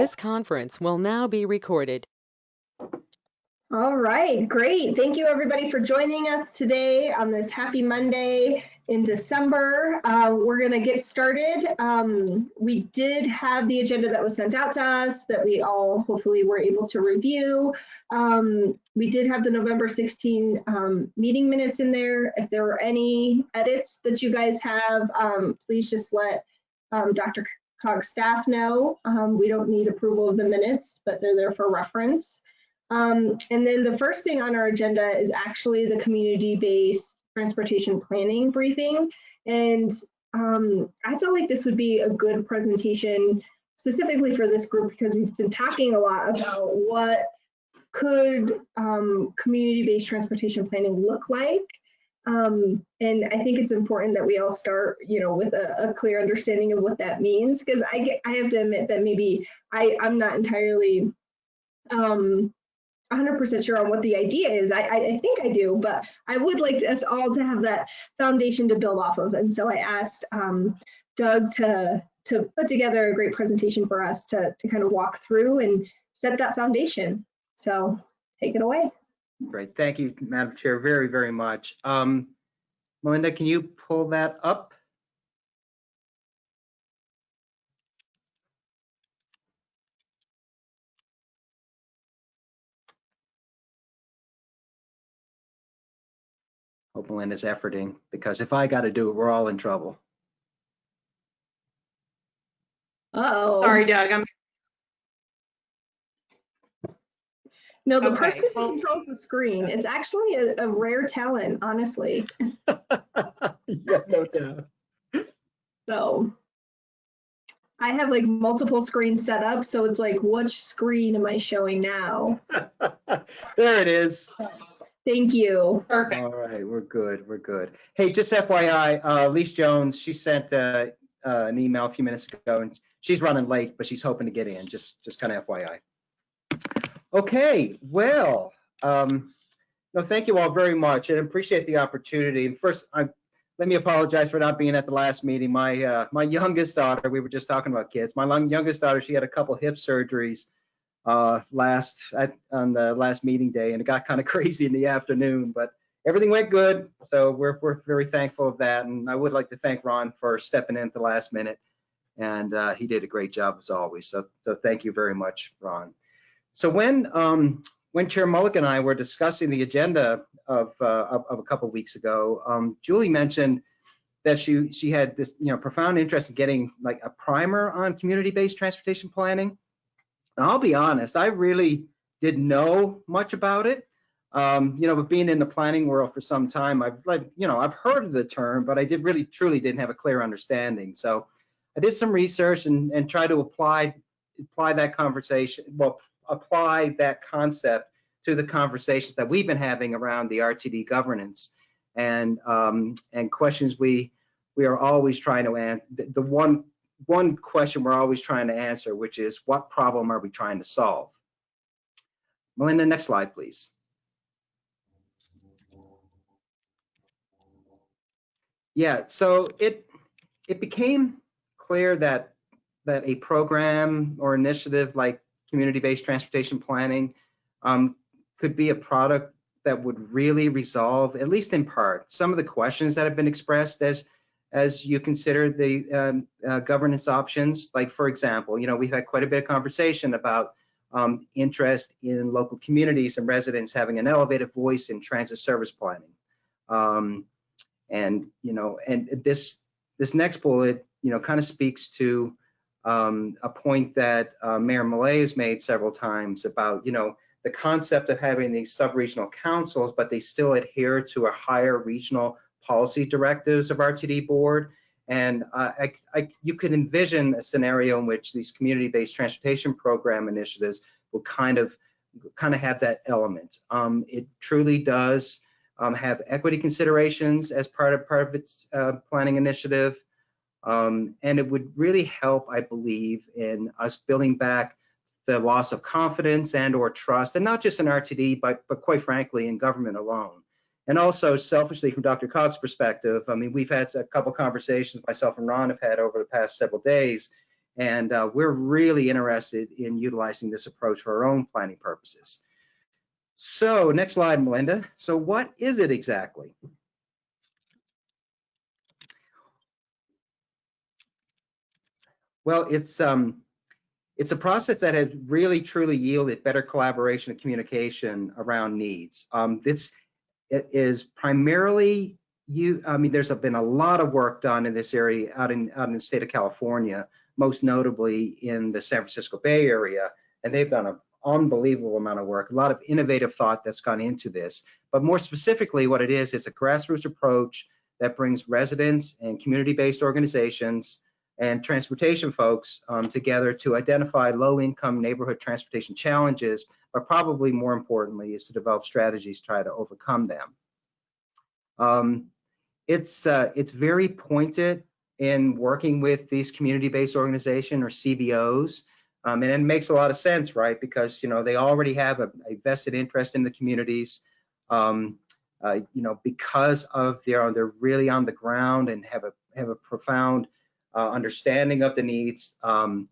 This conference will now be recorded. All right, great. Thank you everybody for joining us today on this happy Monday in December. Uh, we're going to get started. Um, we did have the agenda that was sent out to us that we all hopefully were able to review. Um, we did have the November 16 um, meeting minutes in there. If there were any edits that you guys have, um, please just let um, Dr. COG staff know. Um, we don't need approval of the minutes, but they're there for reference. Um, and then the first thing on our agenda is actually the community-based transportation planning briefing. And um, I felt like this would be a good presentation specifically for this group because we've been talking a lot about what could um, community-based transportation planning look like. Um, and I think it's important that we all start, you know, with a, a clear understanding of what that means, because I get, I have to admit that maybe I, I'm not entirely um, 100% sure on what the idea is. I, I, think I do, but I would like us all to have that foundation to build off of. And so I asked um, Doug to to put together a great presentation for us to, to kind of walk through and set that foundation. So take it away. Great, thank you, Madam Chair, very, very much. Um, Melinda, can you pull that up? Hope Melinda's efforting, because if I got to do it, we're all in trouble. Uh-oh. Sorry, Doug, I'm, No, the Okay, person who well- controls the screen, it's actually a, a rare talent, honestly. Yeah, no doubt. So I have like multiple screens set up, so it's like, which screen am I showing now? There it is. Thank you. perfect. All right, we're good, we're good. Hey, just FYI, uh, Lise Jones, she sent uh, uh, an email a few minutes ago, and she's running late, but she's hoping to get in, just, just kind of FYI. Okay, well, um, no, thank you all very much, and appreciate the opportunity. And first, I, let me apologize for not being at the last meeting. My, uh, my youngest daughter, we were just talking about kids, my youngest daughter, she had a couple hip surgeries uh, last, at, on the last meeting day, and it got kind of crazy in the afternoon, but everything went good. So we're, we're very thankful of that. And I would like to thank Ron for stepping in at the last minute. And uh, he did a great job as always. So, so thank you very much, Ron. So when, um, when Chair Mullica and I were discussing the agenda of, uh, of, of a couple weeks ago, um, Julie mentioned that she, she had this, you know, profound interest in getting like a primer on community-based transportation planning. And I'll be honest, I really didn't know much about it. Um, you know, but being in the planning world for some time, I've like, you know, I've heard of the term, but I did really truly didn't have a clear understanding. So I did some research and, and try to apply apply that conversation, well, apply that concept to the conversations that we've been having around the RTD governance and um, and questions we we are always trying to answer. The, one one question we're always trying to answer, which is what problem are we trying to solve? Melinda, next slide, please. Yeah, so it it became clear that that a program or initiative like community-based transportation planning um, could be a product that would really resolve, at least in part, some of the questions that have been expressed as as you consider the um, uh, governance options. Like, for example, you know, we've had quite a bit of conversation about um, interest in local communities and residents having an elevated voice in transit service planning. Um, and, you know, and this this next bullet, you know, kind of speaks to um, a point that uh, Mayor Millet has made several times about, you know, the concept of having these sub-regional councils, but they still adhere to a higher regional policy directives of RTD board. And uh, I, I, you could envision a scenario in which these community-based transportation program initiatives will kind of kind of have that element. Um, it truly does um, have equity considerations as part of part of its uh, planning initiative. Um, and it would really help, I believe, in us building back the loss of confidence and or trust, and not just in RTD, but, but quite frankly, in government alone. And also selfishly from DRCOG's perspective, I mean, we've had a couple conversations myself and Ron have had over the past several days, And uh, we're really interested in utilizing this approach for our own planning purposes. So next slide, Melinda. So what is it exactly? Well, it's um, it's a process that has really truly yielded better collaboration and communication around needs. Um, this is primarily you. I mean, there's been a lot of work done in this area out in out in the state of California, most notably in the San Francisco Bay Area, and they've done an unbelievable amount of work. A lot of innovative thought that's gone into this. But more specifically, what it is, it's a grassroots approach that brings residents and community-based organizations and transportation folks um, together to identify low-income neighborhood transportation challenges, but probably more importantly is to develop strategies to try to overcome them. Um, it's uh, it's very pointed in working with these community-based organizations or CBOs, um, and it makes a lot of sense, right? Because you know they already have a, a vested interest in the communities. Um, uh, you know, because of their they're really on the ground and have a have a profound uh, understanding of the needs. Um,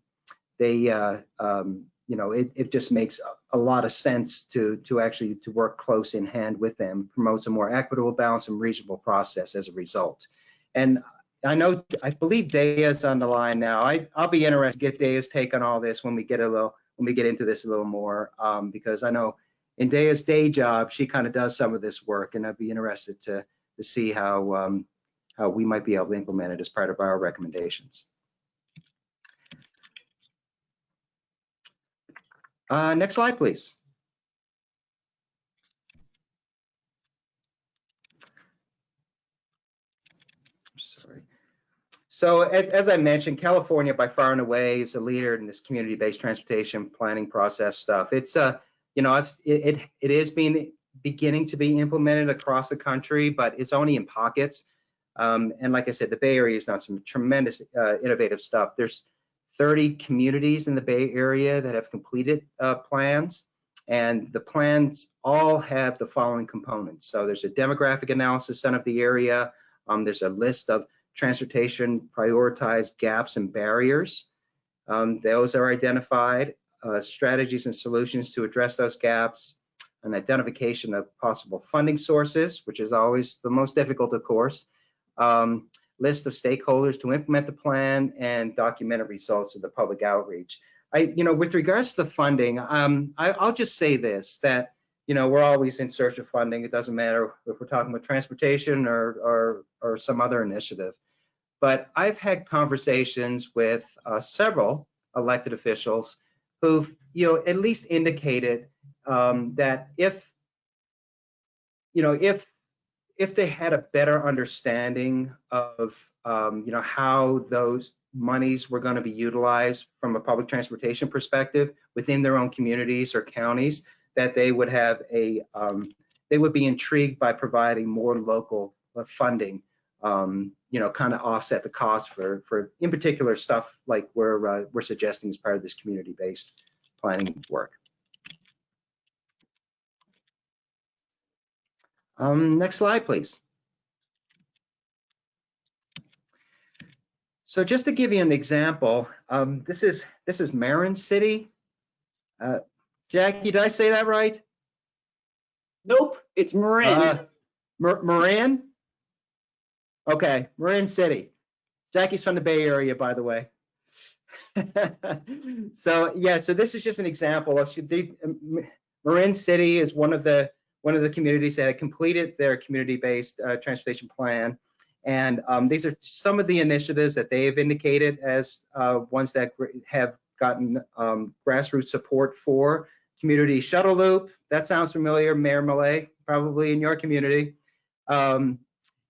they, uh, um, you know, it, it just makes a, lot of sense to to actually to work close in hand with them, promotes a more equitable, balanced, and reasonable process as a result. And I know, I believe Daya's on the line now. I, I'll be interested to get Daya's take on all this when we get a little when we get into this a little more, um, because I know in Daya's day job, she kind of does some of this work, and I'd be interested to to see how um, how we might be able to implement it as part of our recommendations. Uh, next slide, please. Sorry. So as I mentioned, California by far and away is a leader in this community-based transportation planning process stuff. It's uh, you know, it, it it is being beginning to be implemented across the country, but it's only in pockets. Um, and like I said, the Bay Area has done some tremendous uh, innovative stuff. There's 30 communities in the Bay Area that have completed uh, plans, and the plans all have the following components. So there's a demographic analysis done of the area. Um, there's a list of transportation prioritized gaps and barriers. Um, those are identified, uh, strategies and solutions to address those gaps, an identification of possible funding sources, which is always the most difficult, of course, um, list of stakeholders to implement the plan and documented results of the public outreach. I, you know, with regards to the funding, um, I, will just say this, that, you know, we're always in search of funding. It doesn't matter if we're talking about transportation or, or, or some other initiative. But I've had conversations with uh, several elected officials who've, you know, at least indicated um, that if, you know, if if they had a better understanding of um, you know how those monies were going to be utilized from a public transportation perspective within their own communities or counties, that they would have a um, they would be intrigued by providing more local uh, funding, um, you know, kind of offset the cost for for in particular stuff like we're uh, we're suggesting as part of this community-based planning work. Um, next slide, please. So just to give you an example, um, this is this is Marin City. Uh, Jackie, did I say that right? Nope, it's Marin. Uh, Marin? Okay, Marin City. Jackie's from the Bay Area, by the way. so yeah, so this is just an example of the, Marin City is one of the one of the communities that had completed their community-based uh, transportation plan. And um, these are some of the initiatives that they have indicated as uh, ones that have gotten um, grassroots support for. Community shuttle loop, that sounds familiar, Mayor Millet, probably in your community. Um,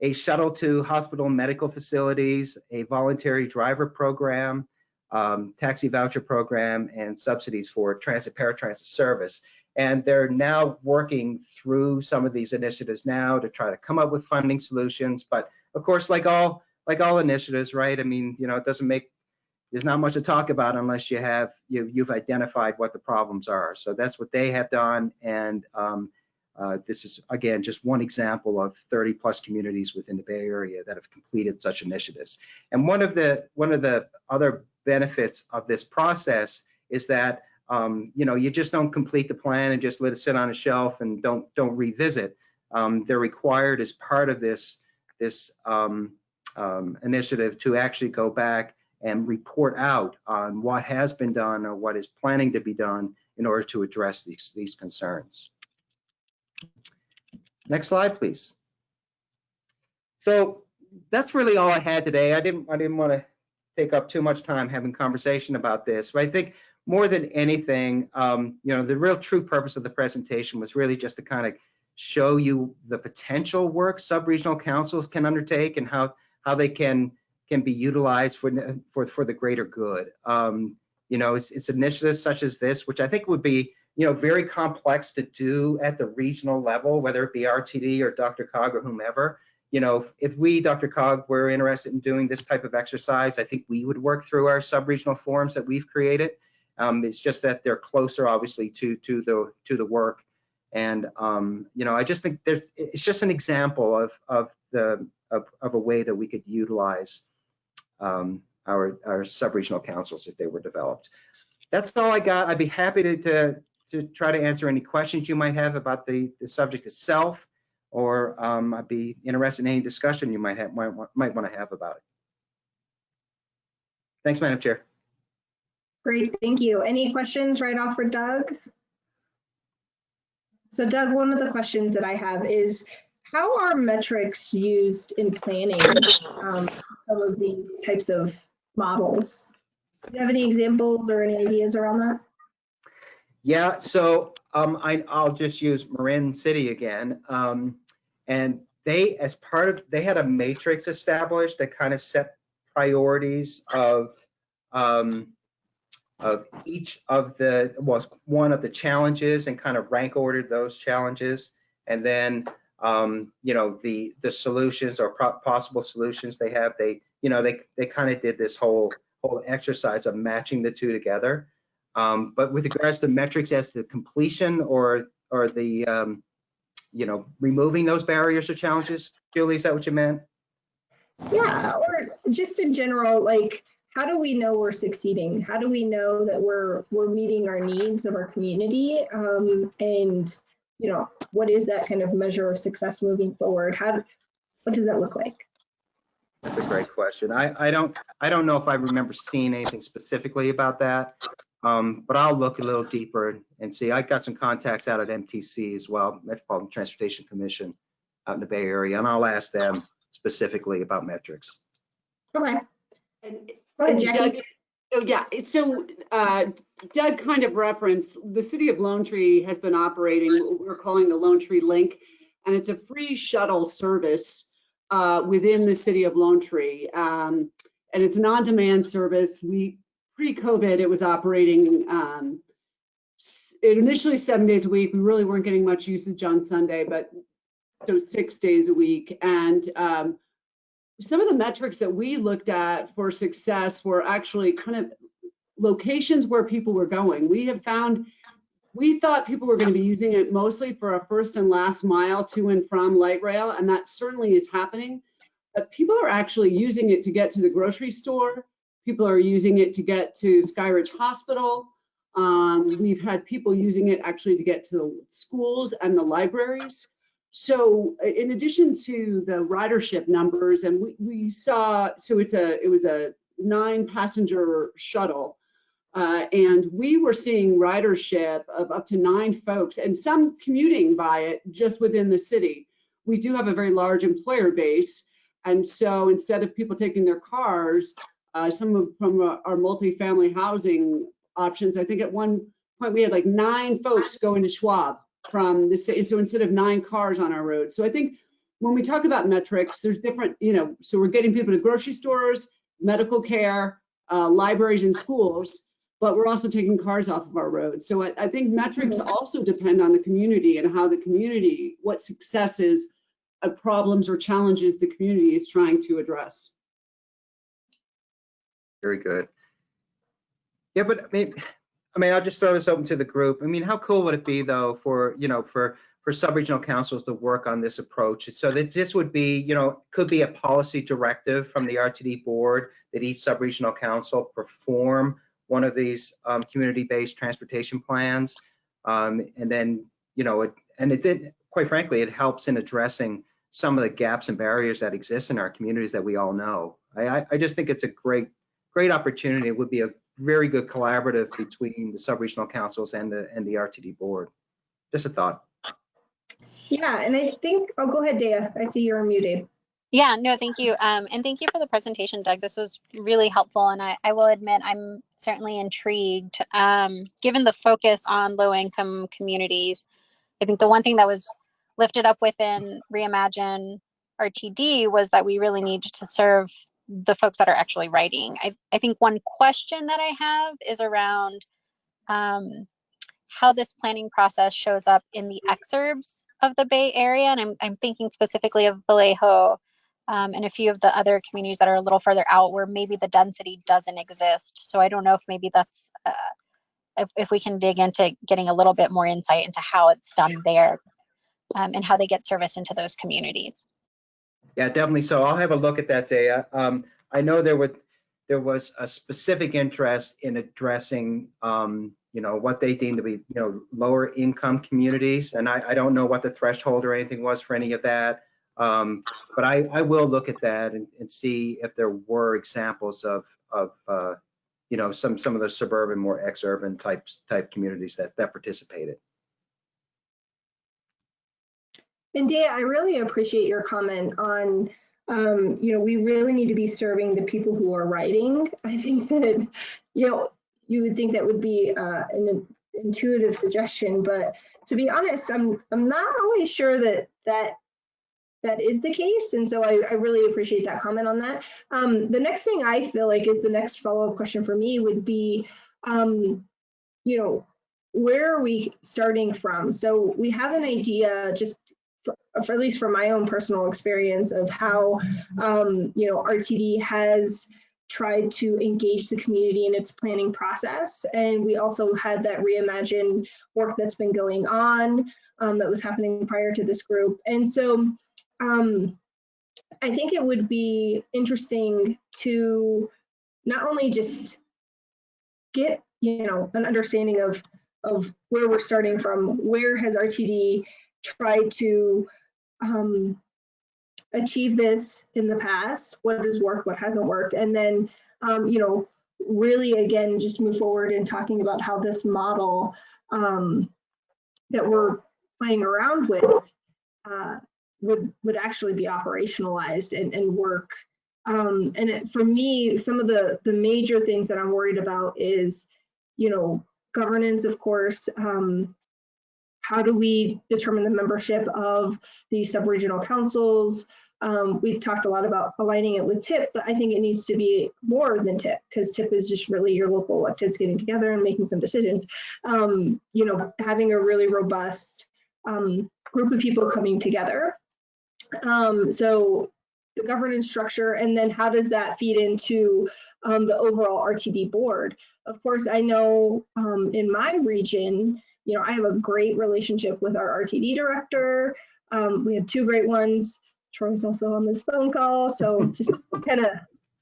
a shuttle to hospital and medical facilities, a voluntary driver program, um, taxi voucher program, and subsidies for transit paratransit service. And they're now working through some of these initiatives now to try to come up with funding solutions. But of course, like all like all initiatives, right? I mean, you know, it doesn't make there's not much to talk about unless you have you, you've identified what the problems are. So that's what they have done, and um, uh, this is again just one example of 30 plus communities within the Bay Area that have completed such initiatives. And one of the one of the other benefits of this process is that um, you know you just don't complete the plan and just let it sit on a shelf and don't don't revisit. Um, they're required as part of this this um, um, initiative to actually go back and report out on what has been done or what is planning to be done in order to address these these concerns. Next slide, please. So that's really all I had today. I didn't I didn't want to take up too much time having conversation about this, but I think more than anything, um, you know, the real true purpose of the presentation was really just to kind of show you the potential work sub-regional councils can undertake and how how they can can be utilized for for for the greater good. Um, you know, it's, it's initiatives such as this, which I think would be you know very complex to do at the regional level, whether it be RTD or DRCOG or whomever you know, if, if we, DRCOG, were interested in doing this type of exercise, I think we would work through our sub-regional forums that we've created. Um, it's just that they're closer, obviously, to to the to the work, and um, you know, I just think there's it's just an example of of the of, of a way that we could utilize um, our our sub-regional councils if they were developed. That's all I got. I'd be happy to to, to try to answer any questions you might have about the the subject itself or um, I'd be interested in any discussion you might have might, might want to have about it. Thanks, Madam Chair. Great, thank you. Any questions right off for Doug? So Doug, one of the questions that I have is, how are metrics used in planning um, some of these types of models? Do you have any examples or any ideas around that? Yeah, so um, I, will just use Marin City again. Um, and they, as part of, they had a matrix established that kind of set priorities of um, of each of the was one of the challenges and kind of rank ordered those challenges and then um, you know the the solutions or possible solutions they have they you know they they kind of did this whole whole exercise of matching the two together um, but with regards to metrics as to completion or or the um, you know removing those barriers or challenges, Julie, is that what you meant? Yeah, or just in general, like how do we know we're succeeding? How do we know that we're we're meeting our needs of our community? Um, and you know, what is that kind of measure of success moving forward? How what does that look like? That's a great question. I, I don't I don't know if I remember seeing anything specifically about that. Um, but I'll look a little deeper and see. I got some contacts out at MTC as well, Metropolitan Transportation Commission out in the Bay Area, and I'll ask them specifically about metrics. Okay. And, Doug, oh yeah, so uh, Doug kind of referenced the city of Lone Tree has been operating what we're calling the Lone Tree Link, and it's a free shuttle service uh, within the city of Lone Tree. Um, and it's an on-demand service. We pre-COVID, it was operating um, initially seven days a week. We really weren't getting much usage on Sunday, but so six days a week. And um, some of the metrics that we looked at for success were actually kind of locations where people were going. We have found, we thought people were going to be using it mostly for a first and last mile to and from light rail, and that certainly is happening. But people are actually using it to get to the grocery store, People are using it to get to Skyridge Hospital. Um, we've had people using it actually to get to the schools and the libraries. So in addition to the ridership numbers, and we, we saw, so it's a, it was a nine passenger shuttle. Uh, and we were seeing ridership of up to nine folks and some commuting by it just within the city. We do have a very large employer base. And so instead of people taking their cars, uh, some of from uh, our multifamily housing options. I think at one point we had like nine folks going to Schwab from the city. So instead of nine cars on our road. So I think when we talk about metrics, there's different, you know, so we're getting people to grocery stores, medical care, uh, libraries and schools, but we're also taking cars off of our roads. So I, I think metrics mm-hmm. also depend on the community and how the community, what successes, uh, problems or challenges the community is trying to address. Very good. Yeah, but I mean, I mean, I'll just throw this open to the group. I mean, how cool would it be though for, you know, for for sub-regional councils to work on this approach. So that this would be, you know, could be a policy directive from the RTD board that each sub-regional council perform one of these um, community-based transportation plans. Um, and then, you know, it, and it did, quite frankly, it helps in addressing some of the gaps and barriers that exist in our communities that we all know. I, I, I just think it's a great, great opportunity. It would be a very good collaborative between the sub-regional councils and the, and the RTD board. Just a thought. Yeah, and I think, oh, go ahead, Dea. I see you're muted. Yeah, no, thank you. Um, and thank you for the presentation, Doug. This was really helpful. And I, I will admit I'm certainly intrigued. Um, given the focus on low income communities, I think the one thing that was lifted up within Reimagine RTD was that we really need to serve the folks that are actually writing. I, I think one question that I have is around um, how this planning process shows up in the exurbs of the Bay Area. And I'm, I'm thinking specifically of Vallejo um, and a few of the other communities that are a little further out where maybe the density doesn't exist. So I don't know if maybe that's, uh, if, if we can dig into getting a little bit more insight into how it's done there um, and how they get service into those communities. Yeah, definitely. So I'll have a look at that data. Um, I know there there was a specific interest in addressing, um, you know, what they deemed to be, you know, lower income communities. And I, I don't know what the threshold or anything was for any of that. Um, but I, I will look at that and, and see if there were examples of, of, uh, you know, some, some of the suburban, more ex-urban types, type communities that, that participated. And Dea, I really appreciate your comment on, um, you know, we really need to be serving the people who are writing. I think that, you know, you would think that would be uh, an intuitive suggestion, but to be honest, I'm I'm not always sure that that that is the case. And so I, I really appreciate that comment on that. Um, the next thing I feel like is the next follow-up question for me would be, um, you know, where are we starting from? So we have an idea just for, for at least from my own personal experience of how, um, you know, RTD has tried to engage the community in its planning process. And we also had that reimagine work that's been going on um, that was happening prior to this group. And so um, I think it would be interesting to not only just get, you know, an understanding of, of where we're starting from, where has RTD tried to um, achieve this in the past, what has worked, what hasn't worked, and then, um, you know, really again, just move forward in talking about how this model um, that we're playing around with uh, would would actually be operationalized and, and work. Um, and it, for me, some of the the major things that I'm worried about is, you know, governance, of course. Um, how do we determine the membership of the subregional councils? Um, we talked a lot about aligning it with TIP, but I think it needs to be more than TIP because TIP is just really your local electeds getting together and making some decisions. Um, you know, having a really robust um, group of people coming together um, so the governance structure, and then how does that feed into um, the overall RTD board? Of course, I know um, in my region, you know, I have a great relationship with our RTD director. Um, we have two great ones. Troy's also on this phone call, so just kind of,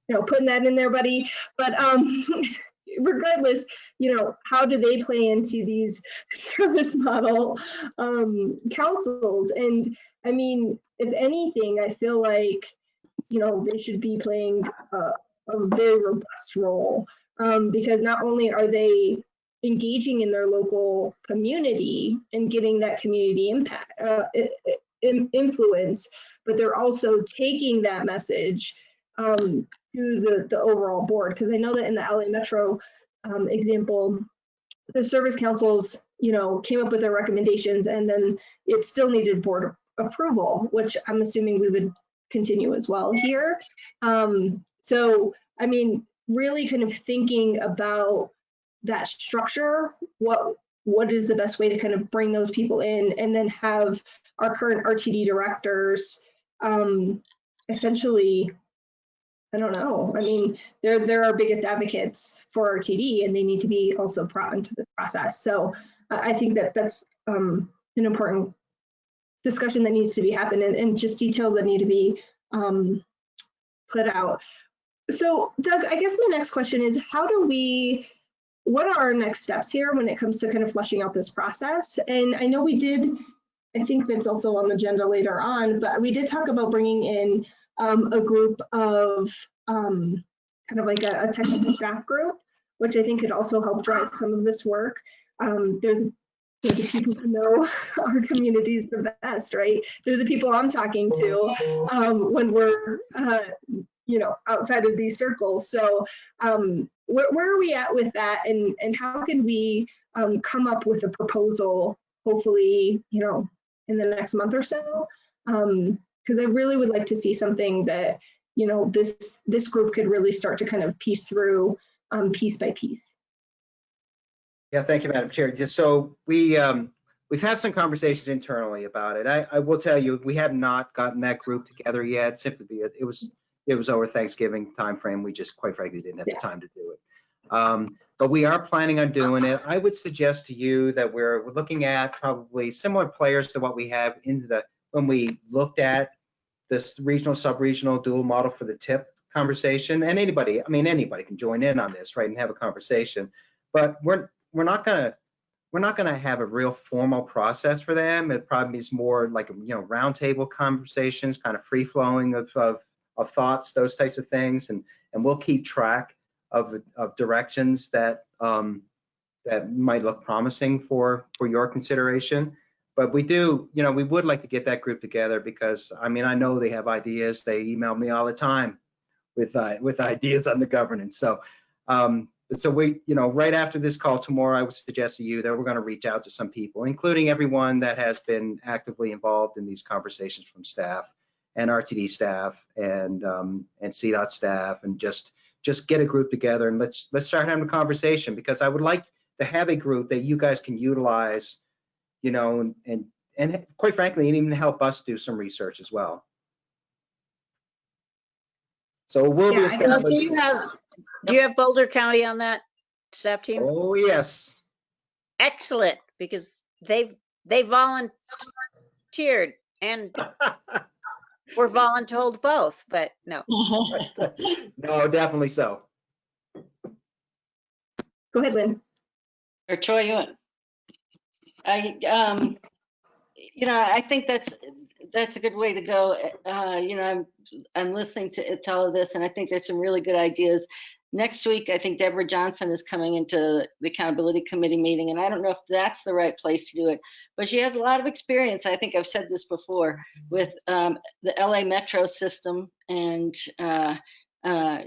you know, putting that in there, buddy. But um, regardless, you know, how do they play into these service model um, councils? And I mean, if anything, I feel like, you know, they should be playing a, a very robust role um, because not only are they engaging in their local community and getting that community impact uh, influence, but they're also taking that message um, to the, the overall board. Because I know that in the LA Metro um, example, the service councils, you know, came up with their recommendations and then it still needed board approval, which I'm assuming we would continue as well here. Um, so, I mean, really kind of thinking about that structure, what what is the best way to kind of bring those people in and then have our current RTD directors um, essentially, I don't know. I mean, they're they're our biggest advocates for RTD and they need to be also brought into this process. So I think that that's um, an important discussion that needs to be happening and just details that need to be um, put out. So Doug, I guess my next question is how do we, what are our next steps here when it comes to kind of fleshing out this process? And I know we did, I think that's also on the agenda later on, but we did talk about bringing in um, a group of um, kind of like a, a technical staff group, which I think could also help drive some of this work. Um, they're, the, they're the people who know our communities the best, right? They're the people I'm talking to um, when we're, uh, you know, outside of these circles. So um, where, where are we at with that and, and how can we um, come up with a proposal, hopefully, you know, in the next month or so? Because I really would like to see something that, you know, this, this group could really start to kind of piece through um, piece by piece. Yeah, thank you, Madam Chair. Just so we, um, we've had some conversations internally about it. I, I will tell you, we have not gotten that group together yet, simply because it was, it was over Thanksgiving timeframe. We just quite frankly didn't have the time to do it. Um, but we are planning on doing it. I would suggest to you that we're, we're looking at probably similar players to what we have in the, when we looked at this regional, sub-regional dual model for the TIP conversation. And anybody, I mean, anybody can join in on this, right, and have a conversation. But we're, we're not gonna, we're not gonna have a real formal process for them. It probably is more like, you know, roundtable conversations, kind of free flowing of, of, of thoughts, those types of things. And, and we'll keep track of, of directions that, um, that might look promising for, for your consideration. But we do, you know, we would like to get that group together because, I mean, I know they have ideas. They email me all the time with, uh, with ideas on the governance. So, um, so we, you know, right after this call tomorrow, I would suggest to you that we're going to reach out to some people, including everyone that has been actively involved in these conversations from staff and RTD staff and um, and CDOT staff, and just just get a group together and let's let's start having a conversation because I would like to have a group that you guys can utilize, you know, and and, and quite frankly, and even help us do some research as well. So we'll be Yeah, I know. Do you have, do you have Boulder County on that staff team? Oh yes. Excellent, because they've, they volunteered and were voluntold both, but no. no, definitely so. Go ahead, Lynn. Or Troy, you want? I, um, you know, I think that's, that's a good way to go. Uh, you know, I'm, I'm listening to, to all of this and I think there's some really good ideas. Next week, I think Deborah Johnson is coming into the accountability committee meeting and I don't know if that's the right place to do it, but she has a lot of experience. I think I've said this before with, um, the LA Metro system and, uh, uh,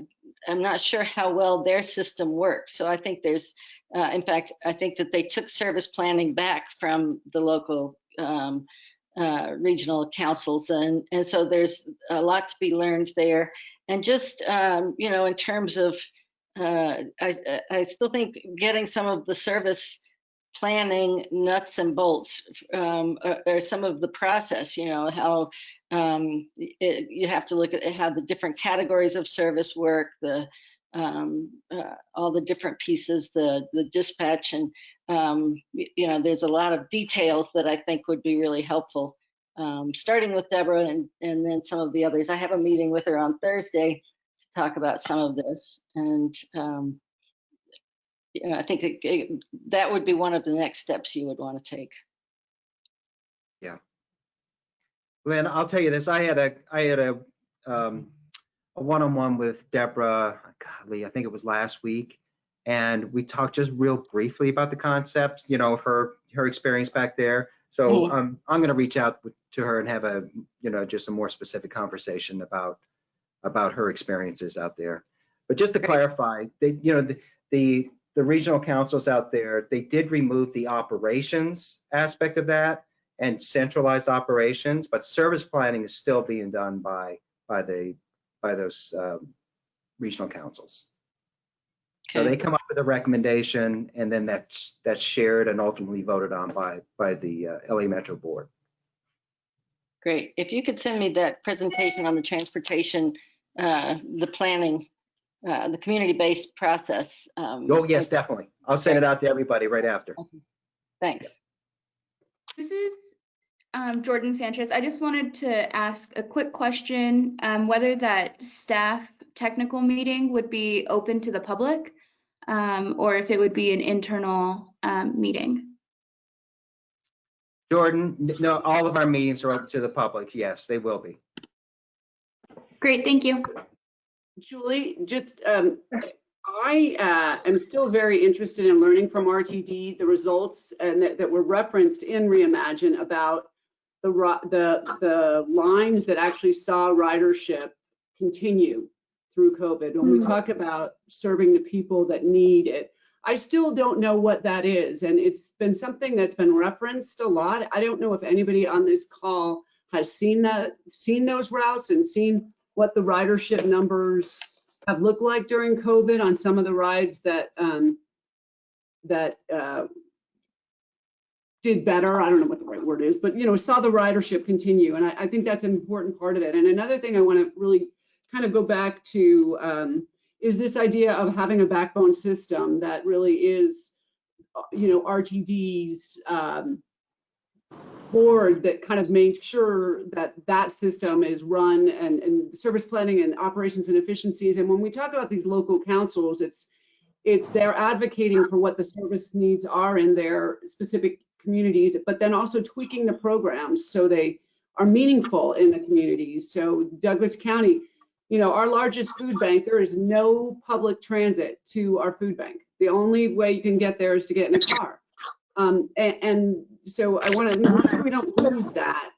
I'm not sure how well their system works. So I think there's, uh, in fact, I think that they took service planning back from the local um, uh, regional councils, and and so there's a lot to be learned there. And just um, you know, in terms of, uh, I I still think getting some of the service planning nuts and bolts um, some of the process. You know how um, it, you have to look at how the different categories of service work, the um, uh, all the different pieces, the the dispatch, and um, you know, there's a lot of details that I think would be really helpful. Um, starting with Deborah and and then some of the others. I have a meeting with her on Thursday to talk about some of this, and um, you know, I think it, it, that would be one of the next steps you would want to take. Yeah. Lynn, I'll tell you this, I had a, I had a, um, a one-on-one with Deborah, golly, I think it was last week. And we talked just real briefly about the concepts, you know, of her, her experience back there. So Mhm. um, I'm gonna reach out to her and have a, you know, just a more specific conversation about, about her experiences out there. But just to clarify, they, you know, the, the, the regional councils out there, they did remove the operations aspect of that and centralized operations, but service planning is still being done by, by the, by those um, regional councils. So they come up with a recommendation and then that's, that's shared and ultimately voted on by, by the uh, LA Metro Board. Great. If you could send me that presentation on the transportation, uh, the planning, uh, the community-based process. um, Oh, yes, definitely. I'll send it out to everybody right after. Thanks. This is, um, Jordan Sanchez. I just wanted to ask a quick question, um, whether that staff technical meeting would be open to the public, um, or if it would be an internal, um, meeting. Jordan, no, all of our meetings are open to the public. Yes, they will be. Great, thank you. Julie, just, um, I uh, am still very interested in learning from RTD the results and that, that were referenced in Reimagine about the, the, the lines that actually saw ridership continue through COVID. When we Hmm. talk about serving the people that need it, I still don't know what that is. And it's been something that's been referenced a lot. I don't know if anybody on this call has seen that, seen those routes and seen what the ridership numbers have looked like during COVID on some of the rides that, um, that, uh, did better. I don't know what the right word is, but, you know, saw the ridership continue. And I, I think that's an important part of it. And another thing I want to really kind of go back to, um, is this idea of having a backbone system that really is, you know, RTD's, um, board that kind of made sure that that system is run and, and service planning and operations and efficiencies. And when we talk about these local councils, it's, it's they're advocating for what the service needs are in their specific communities, but then also tweaking the programs so they are meaningful in the communities. So Douglas County, you know, our largest food bank, there is no public transit to our food bank. The only way you can get there is to get in a car. Um, and, and so I want to make sure we don't lose that.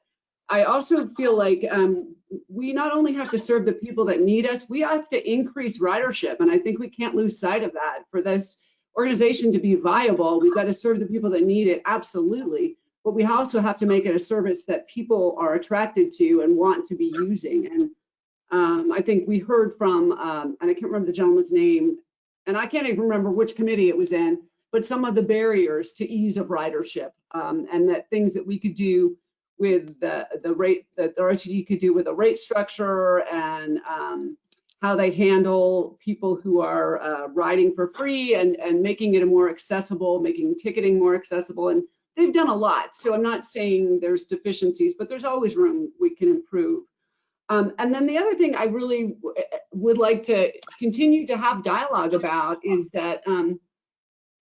I also feel like um, we not only have to serve the people that need us, we have to increase ridership. And I think we can't lose sight of that. For this organization to be viable, we've got to serve the people that need it, absolutely. But we also have to make it a service that people are attracted to and want to be using. And um, I think we heard from, um, and I can't remember the gentleman's name, and I can't even remember which committee it was in, but some of the barriers to ease of ridership um, and that things that we could do with the, the rate that the RTD could do with a rate structure and um, how they handle people who are uh, riding for free and, and making it a more accessible, making ticketing more accessible. And they've done a lot. So I'm not saying there's deficiencies, but there's always room we can improve. Um, and then the other thing I really would like to continue to have dialogue about is that um,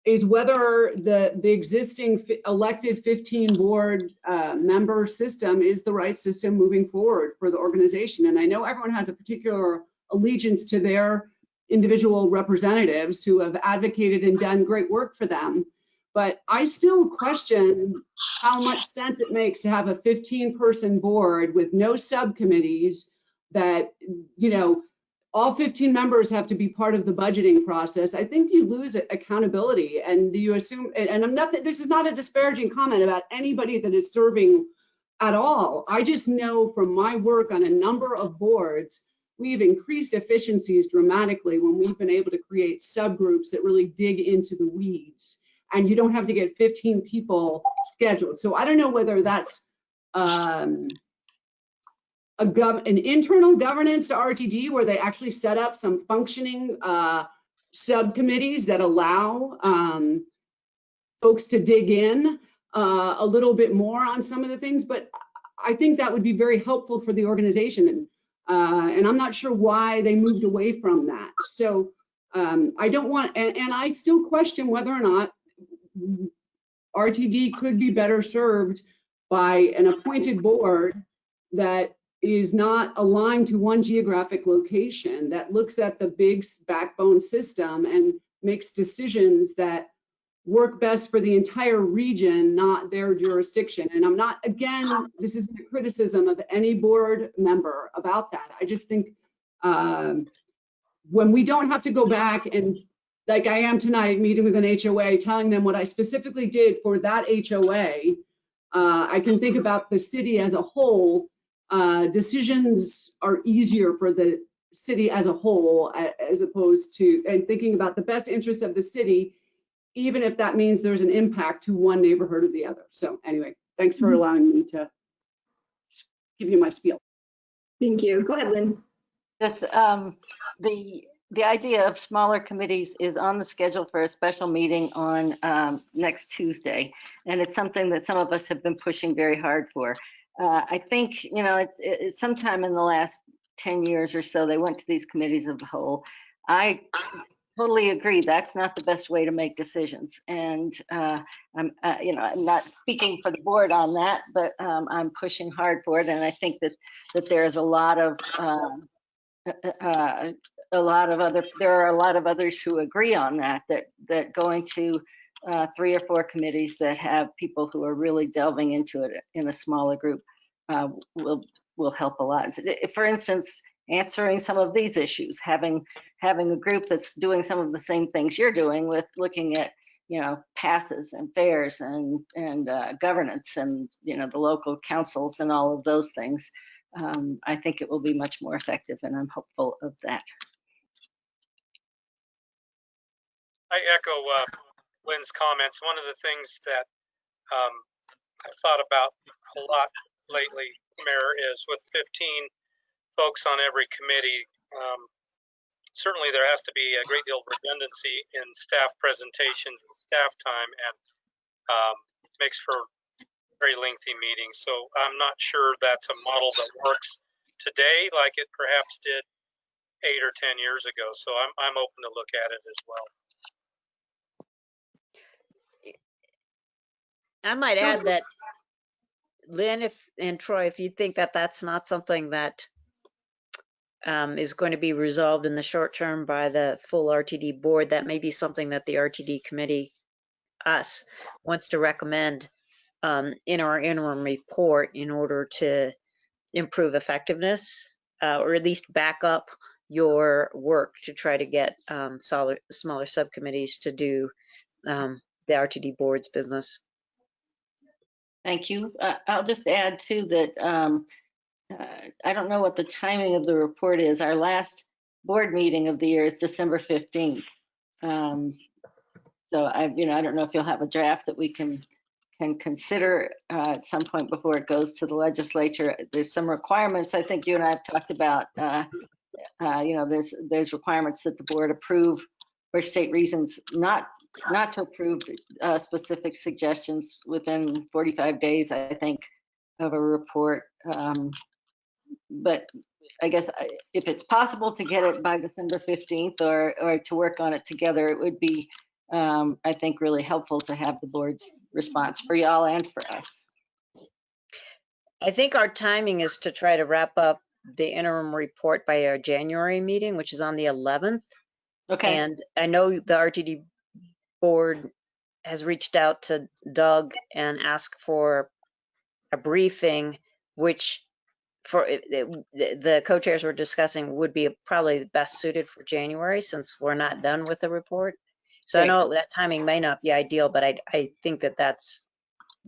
is whether the the existing elected 15 board uh, member system is the right system moving forward for the organization. And I know everyone has a particular allegiance to their individual representatives who have advocated and done great work for them. But I still question how much sense it makes to have a 15 person board with no subcommittees that, you know, all 15 members have to be part of the budgeting process. I think you lose accountability and you assume, and I'm not, this is not a disparaging comment about anybody that is serving at all. I just know from my work on a number of boards, we've increased efficiencies dramatically when we've been able to create subgroups that really dig into the weeds. And you don't have to get 15 people scheduled. So I don't know whether that's um, an internal governance to RTD where they actually set up some functioning uh, subcommittees that allow um, folks to dig in uh, a little bit more on some of the things. But I think that would be very helpful for the organization. And, uh, and I'm not sure why they moved away from that. So um, I don't want, and, and I still question whether or not RTD could be better served by an appointed board that is not aligned to one geographic location, that looks at the big backbone system and makes decisions that work best for the entire region, not their jurisdiction. And I'm not, again, this isn't a criticism of any board member about that. I just think um, when we don't have to go back and like I am tonight, meeting with an HOA, telling them what I specifically did for that HOA, uh, I can think about the city as a whole. Uh, decisions are easier for the city as a whole, as opposed to, and thinking about the best interest of the city, even if that means there's an impact to one neighborhood or the other. So anyway, thanks for Mhm. allowing me to give you my spiel. Thank you. Go ahead, Lynn. This, um, the, the idea of smaller committees is on the schedule for a special meeting on um, next Tuesday. And it's something that some of us have been pushing very hard for. Uh, I think, you know, it's, it's sometime in the last 10 years or so, they went to these committees of the whole. I totally agree. That's not the best way to make decisions. And uh, I'm, uh, you know, I'm not speaking for the board on that, but um, I'm pushing hard for it. And I think that, that there is a lot of, um, uh, uh, a lot of other, there are a lot of others who agree on that, that, that going to uh, three or four committees that have people who are really delving into it in a smaller group uh, will, will help a lot. For instance, answering some of these issues, having, having a group that's doing some of the same things you're doing with looking at, you know, passes and fares and, and uh, governance and, you know, the local councils and all of those things. Um, I think it will be much more effective and I'm hopeful of that. I echo uh, Lynn's comments. One of the things that um, I've thought about a lot lately, Mayor, is with 15 folks on every committee, um, certainly there has to be a great deal of redundancy in staff presentations and staff time and um, makes for very lengthy meetings. So I'm not sure that's a model that works today like it perhaps did eight or 10 years ago. So I'm, I'm open to look at it as well. I might add that Lynn, if, and Troy, if you think that that's not something that um, is going to be resolved in the short term by the full RTD board, that may be something that the RTD committee, us, wants to recommend um, in our interim report in order to improve effectiveness, uh, or at least back up your work to try to get um, smaller, smaller subcommittees to do um, the RTD board's business. Thank you. Uh, I'll just add too that um, uh, I don't know what the timing of the report is. Our last board meeting of the year is December 15th. Um, so I, you know, I don't know if you'll have a draft that we can can consider uh, at some point before it goes to the legislature. There's some requirements I think you and I have talked about. Uh, uh, you know, there's there's requirements that the board approve or state reasons not not to approve uh, specific suggestions within 45 days, I think, of a report. Um, But I guess I- if it's possible to get it by December 15th or, or to work on it together, it would be, um, I think, really helpful to have the board's response for y'all and for us. I think our timing is to try to wrap up the interim report by our January meeting, which is on the 11th. Okay, And I know the RTD board has reached out to Doug and asked for a briefing, which for, it- it- the co-chairs were discussing would be probably best suited for January since we're not done with the report. So I know that timing may not be ideal, but I, I think that that's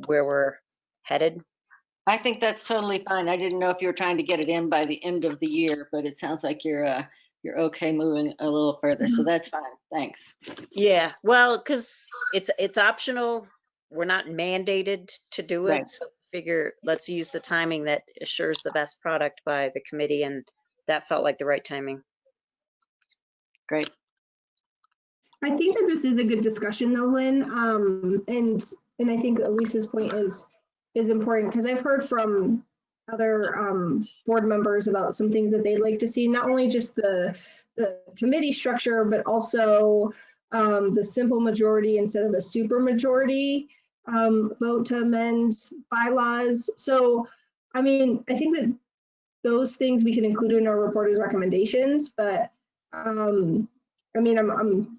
where we're headed. I think that's totally fine. I didn't know if you were trying to get it in by the end of the year, but it sounds like you're, uh, you're okay moving a little further, so that's fine. Thanks. Yeah, well, because it's it's optional. We're not mandated to do Right. it. So figure let's use the timing that assures the best product by the committee, and that felt like the right timing. Great. I think that this is a good discussion though, Lynn. Um, and, and I think Elise's point is, is important because I've heard from other, um, board members about some things that they'd like to see, not only just the, the committee structure, but also, um, the simple majority instead of a super majority, um, vote to amend bylaws. So, I mean, I think that those things we can include in our report as recommendations, but, um, I mean, I'm, I'm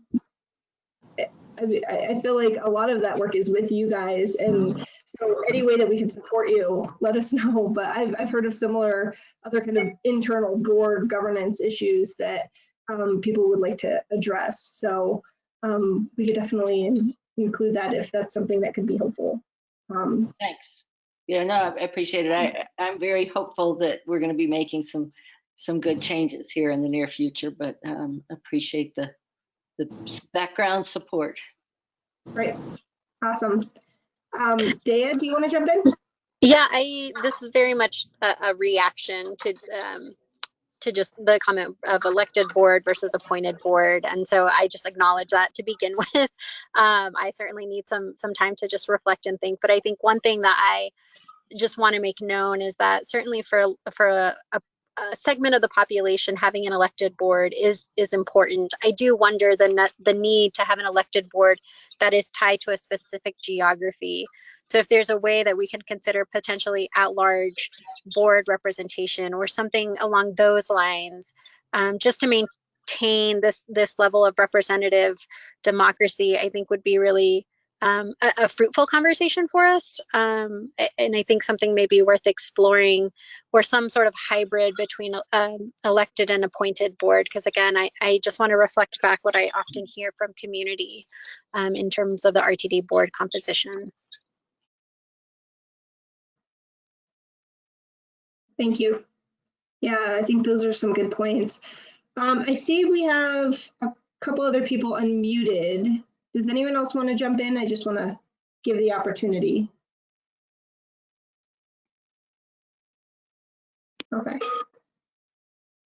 I, feel like a lot of that work is with you guys, and so any way that we can support you, let us know. But I've, I've heard of similar other kind of internal board governance issues that um, people would like to address. So um, we could definitely in- include that if that's something that could be helpful. Um, Thanks. Yeah, no, I appreciate it. I, I'm very hopeful that we're going to be making some, some good changes here in the near future, but um, appreciate the, the background support. right, awesome. Um, Dea, do you want to jump in? Yeah, I, this is very much a, a reaction to, um, to just the comment of elected board versus appointed board. And so I just acknowledge that to begin with. Um, I certainly need some some time to just reflect and think. But I think one thing that I just want to make known is that certainly for for a, a a segment of the population having an elected board is is important. I do wonder the the need to have an elected board that is tied to a specific geography. So if there's a way that we can consider potentially at-large board representation or something along those lines, um, just to maintain this this level of representative democracy, I think would be really um, a, a fruitful conversation for us. Um, and I think something may be worth exploring or some sort of hybrid between um, elected and appointed board. Because again, I, I just want to reflect back what I often hear from community um, in terms of the RTD board composition. Thank you. Yeah, I think those are some good points. Um, I see we have a couple other people unmuted. Does anyone else want to jump in? I just want to give the opportunity. Okay.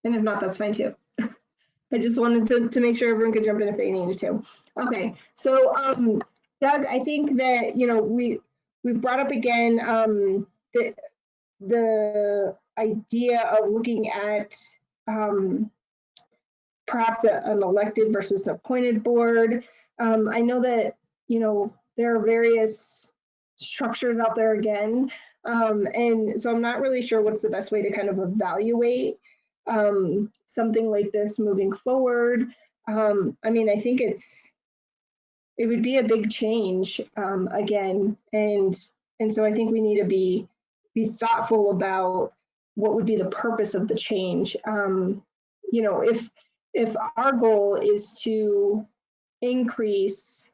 And if not, that's fine too. I just wanted to, to make sure everyone could jump in if they needed to. Okay, so um, Doug, I think that, you know, we, we've brought up again um, the, the idea of looking at um, perhaps a, an elected versus an appointed board. Um, I know that, you know, there are various structures out there again. Um, and so I'm not really sure what's the best way to kind of evaluate um, something like this moving forward. Um, I mean, I think it's, it would be a big change um, again. And, and so I think we need to be, be thoughtful about what would be the purpose of the change. Um, you know, if, if our goal is to increase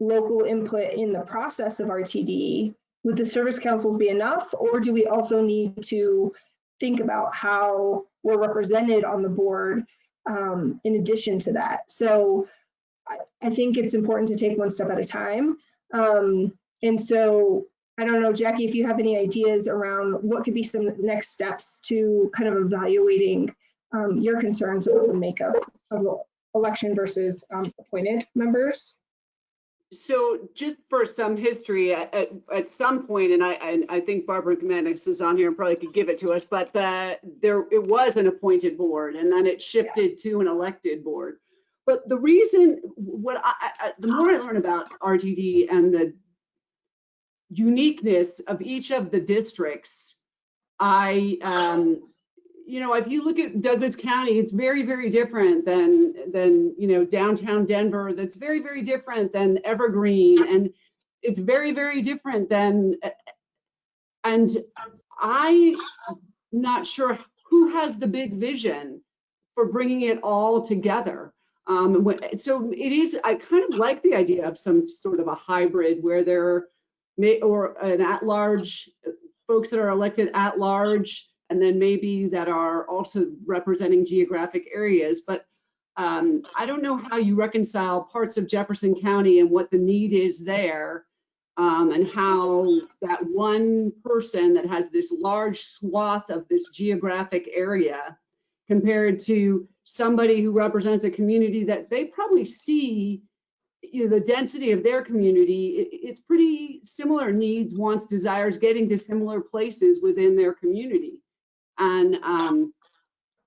local input in the process of RTD, would the service councils be enough, or do we also need to think about how we're represented on the board um, in addition to that? So I, think it's important to take one step at a time. Um, and so I don't know, Jackie, if you have any ideas around what could be some next steps to kind of evaluating um, your concerns about the makeup of election versus um, appointed members? So just for some history, at, at, at some point, and I, I, I think Barbara McManus is on here and probably could give it to us, but the, there it was an appointed board and then it shifted yeah. to an elected board. But the reason, what I, I, the more I learn about RTD and the uniqueness of each of the districts, I um, you know, if you look at Douglas County, it's very, very different than than you know downtown Denver. That's very, very different than Evergreen, and it's very, very different than. And I'm not sure who has the big vision for bringing it all together. Um, so it is. I kind of like the idea of some sort of a hybrid where there may or an at-large folks that are elected at large and then maybe that are also representing geographic areas. But um, I don't know how you reconcile parts of Jefferson County and what the need is there um, and how that one person that has this large swath of this geographic area compared to somebody who represents a community that they probably see you know the density of their community it, it's pretty similar needs wants desires getting to similar places within their community and um,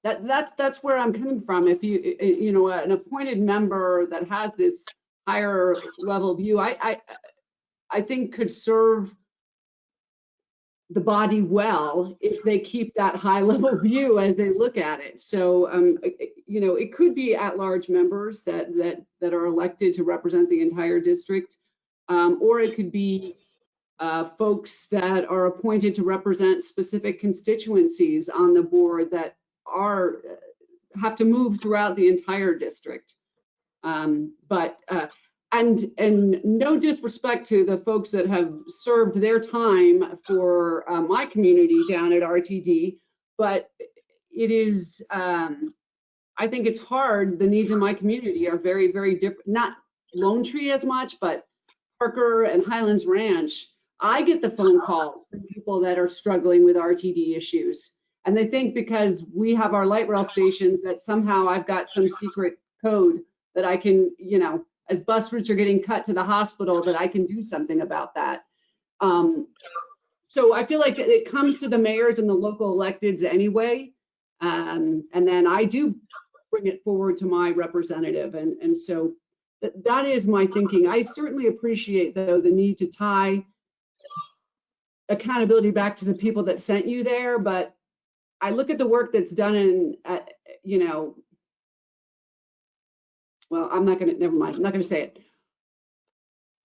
that that's that's where I'm coming from. If you you know an appointed member that has this higher level view, I I, I think could serve the body well if they keep that high level view as they look at it. So, um, you know, it could be at-large members that that that are elected to represent the entire district, um, or it could be uh, folks that are appointed to represent specific constituencies on the board that are have to move throughout the entire district. Um, but uh, and and no disrespect to the folks that have served their time for uh, my community down at RTD, but it is um, I think it's hard. The needs in my community are very very different. Not Lone Tree as much, but Parker and Highlands Ranch I get the phone calls from people that are struggling with RTD issues. And they think because we have our light rail stations that somehow I've got some secret code that I can, you know, as bus routes are getting cut to the hospital, that I can do something about that. Um, so I feel like it comes to the mayors and the local electeds anyway. Um, and then I do bring it forward to my representative. And, and so that, that is my thinking. I certainly appreciate though, the need to tie accountability back to the people that sent you there, but I look at the work that's done in, uh, you know, well, I'm not gonna, never mind, I'm not gonna say it.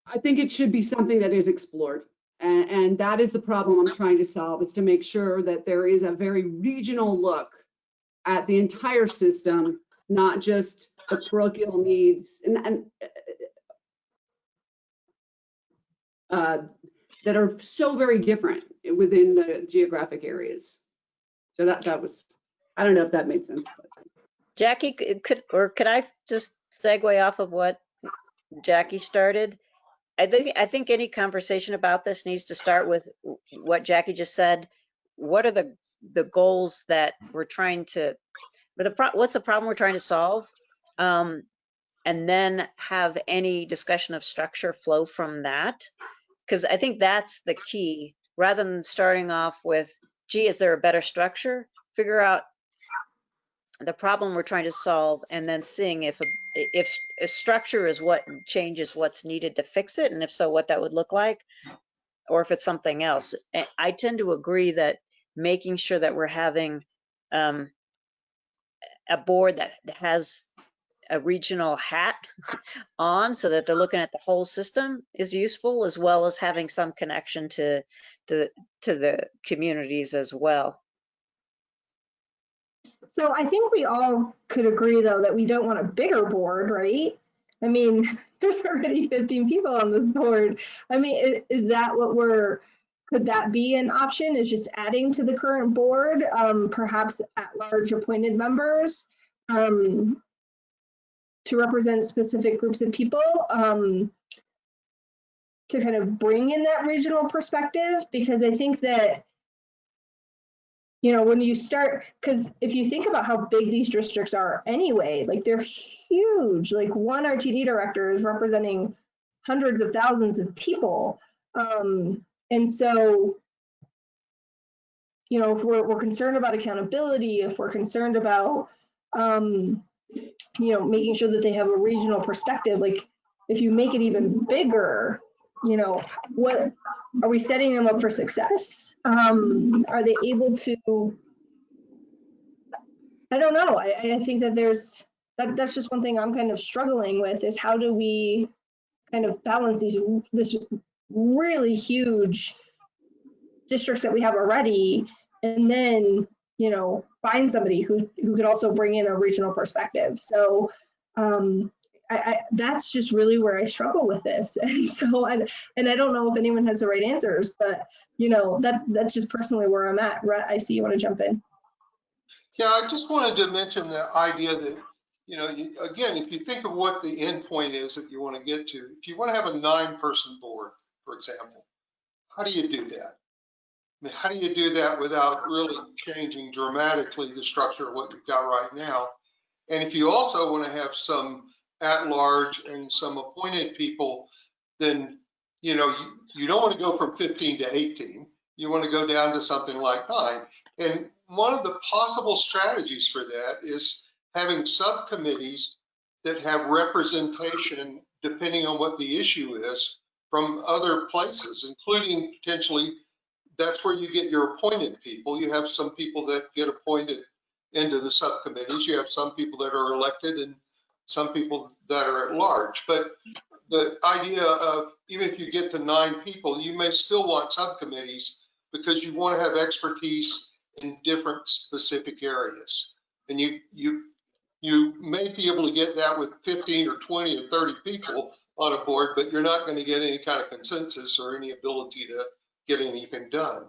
I think it should be something that is explored. And, and that is the problem I'm trying to solve, is to make sure that there is a very regional look at the entire system, not just the parochial needs and, and uh, that are so very different within the geographic areas. So that, that was, I don't know if that made sense. Jackie, could, or could I just segue off of what Jackie started? I think, I think any conversation about this needs to start with what Jackie just said. What are the, the goals that we're trying to, but the, pro- what's the problem we're trying to solve? Um, and then have any discussion of structure flow from that. Because I think that's the key, rather than starting off with, gee, is there a better structure? Figure out the problem we're trying to solve and then seeing if, a- if, if structure is what changes what's needed to fix it, and if so, what that would look like, or if it's something else. i tend to agree that making sure that we're having um, a board that has a regional hat on so that they're looking at the whole system is useful, as well as having some connection to, to, to the communities as well. So I think we all could agree though that we don't want a bigger board, right? I mean, there's already 15 people on this board. I mean, is, is that what we're, could that be an option is just adding to the current board, um, perhaps at large appointed members? Um, to represent specific groups of people, um, to kind of bring in that regional perspective, because I think that you know, when you start, because if you think about how big these districts are anyway, like they're huge. Like one RTD director is representing hundreds of thousands of people. Um, and so, you know, if we're, we're concerned about accountability, if we're concerned about, um, you know, making sure that they have a regional perspective, like if you make it even bigger, you know, what are we setting them up for success? Um, are they able to? I don't know. I, I think that there's that that's just one thing I'm kind of struggling with is how do we kind of balance these this really huge districts that we have already and then you know find somebody who who could also bring in a regional perspective. So um I, I that's just really where I struggle with this. And so and and I don't know if anyone has the right answers but you know that that's just personally where I'm at. Rhett, I see you want to jump in. Yeah, I just wanted to mention the idea that, you know, you- again, if you think of what the end point is that you want to get to, if you want to have a nine-person board, for example, how do you do that? Mean, how do you do that without really changing dramatically the structure of what you've got right now? And if you also want to have some at-large and some appointed people, then, you know, you, you don't want to go from 15 to 18. You want to go down to something like nine. And one of the possible strategies for that is having subcommittees that have representation, depending on what the issue is, from other places, including potentially, that's where you get your appointed people. You have some people that get appointed into the subcommittees. You have some people that are elected and some people that are at large. But the idea of, even if you get to nine people, you may still want subcommittees because you want to have expertise in different specific areas. And you, you, you may be able to get that with 15 or 20 or 30 people on a board, but you're not going to get any kind of consensus or any ability to get anything done.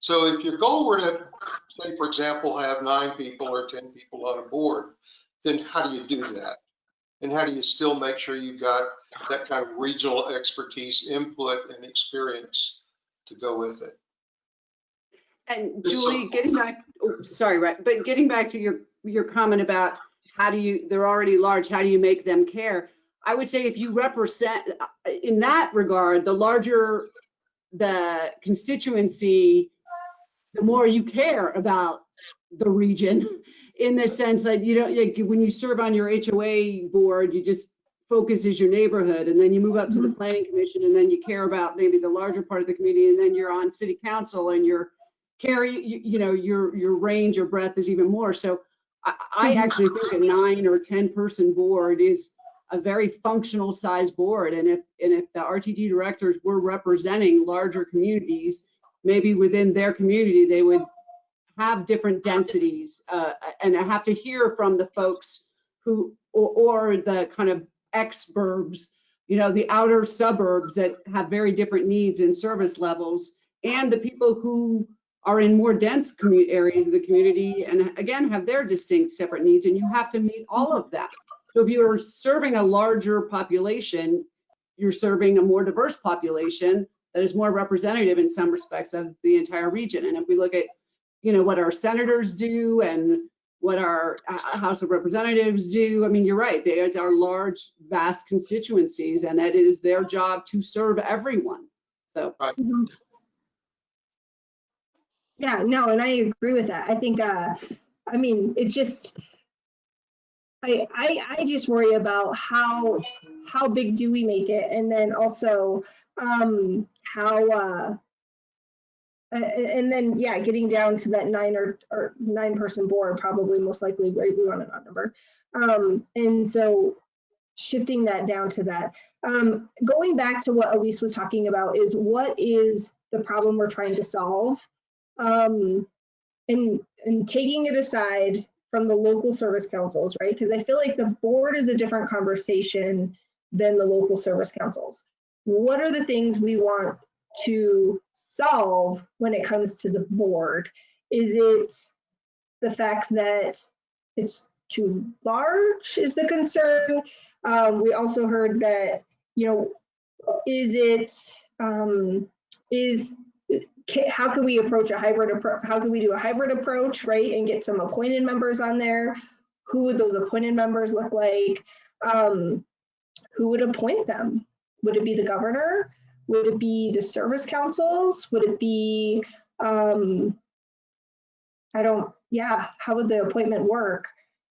So if your goal were to, say, for example, have nine people or 10 people on a board, then how do you do that? And how do you still make sure you've got that kind of regional expertise, input, and experience to go with it? And Julie, getting back, oh, sorry, right, but getting back to your, your comment about how do you, they're already large, how do you make them care? I would say if you represent, in that regard, the larger the constituency, the more you care about the region in the sense that you don't, like, when you serve on your HOA board, you just focus is your neighborhood and then you move up to the mm-hmm. planning commission and then you care about maybe the larger part of the community and then you're on city council and your carry, you, you know, your, your range or breadth is even more. So I, I mm-hmm. actually think a nine or 10 person board is a very functional size board. And if, and if the RTD directors were representing larger communities, maybe within their community, they would have different densities. Uh, and I have to hear from the folks who, or, or the kind of ex-burbs, you know, the outer suburbs that have very different needs and service levels, and the people who are in more dense areas of the community and again, have their distinct separate needs, and you have to meet all of that. So if you're serving a larger population, you're serving a more diverse population that is more representative in some respects of the entire region. And if we look at, you know, what our senators do and what our uh, House of Representatives do, I mean, you're right, they are large, vast constituencies, and that it is their job to serve everyone. So, Mhm. Yeah, no, and I agree with that. I think, uh, I mean, it just, I, I, I just worry about how, how big do we make it? And then also, um, how, uh, and then, yeah, getting down to that nine or, or nine person board, probably most likely, right, we want an odd number. Um, and so shifting that down to that. Um, going back to what Elise was talking about is what is the problem we're trying to solve? Um, and, and taking it aside from the local service councils, right? Because I feel like the board is a different conversation than the local service councils. What are the things we want to solve when it comes to the board? Is it the fact that it's too large is the concern? Um, we also heard that, you know, is it, um, is, how can we approach a hybrid approach? How can we do a hybrid approach, right? And get some appointed members on there? Who would those appointed members look like? Um, who would appoint them? Would it be the governor? Would it be the service councils? Would it be, um, I don't, yeah, how would the appointment work?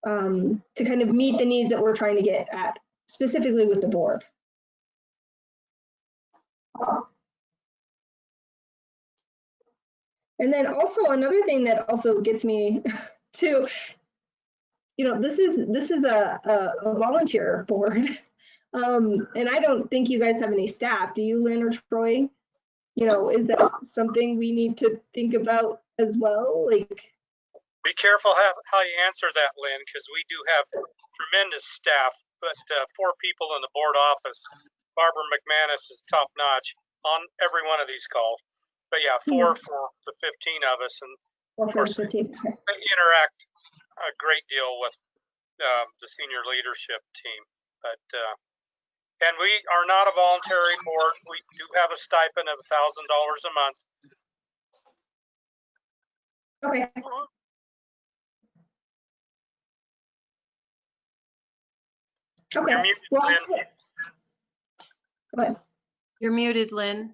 Um, to kind of meet the needs that we're trying to get at, specifically with the board. And then also another thing that also gets me to, you know, this is this is a, a, a volunteer board. Um, and I don't think you guys have any staff. Do you, Lynn or Troy? You know, is that something we need to think about as well? Like, Be careful how, how you answer that, Lynn, because we do have tremendous staff, but uh, four people in the board office. Barbara McManus is top notch on every one of these calls. But yeah, four for the 15 of us, and or course. the they interact a great deal with um, the senior leadership team. But uh, and we are not a voluntary board. We do have a stipend of thousand dollars a month. Okay. You're Okay. muted, Well, Lynn. go ahead. You're muted, Lynn.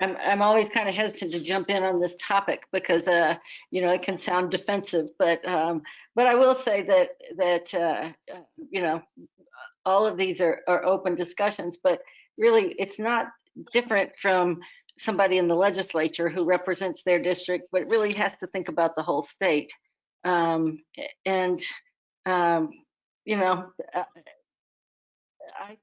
I'm, I'm always kind of hesitant to jump in on this topic because, uh, you know, it can sound defensive, but, um, but I will say that, that, uh, uh, you know, all of these are, are open discussions, but really it's not different from somebody in the legislature who represents their district, but really has to think about the whole state. Um, and, um, you know, uh, I,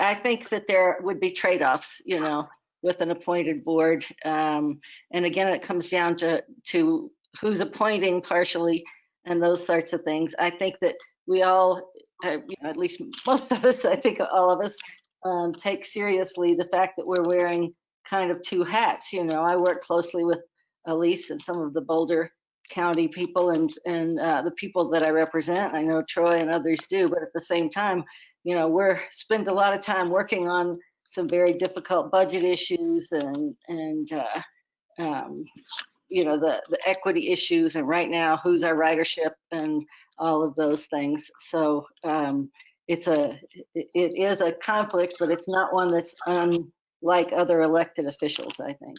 I think that there would be trade-offs, you know, with an appointed board. Um, and again, it comes down to, to who's appointing partially and those sorts of things. I think that we all, uh, you know, at least most of us, I think all of us, um, take seriously the fact that we're wearing kind of two hats. You know, I work closely with Elise and some of the Boulder County people and, and uh, the people that I represent. I know Troy and others do, but at the same time, you know, we're spend a lot of time working on some very difficult budget issues and and uh, um, you know, the, the equity issues and right now, who's our ridership and all of those things. So um, it's a, it it is a conflict, but it's not one that's unlike other elected officials, I think.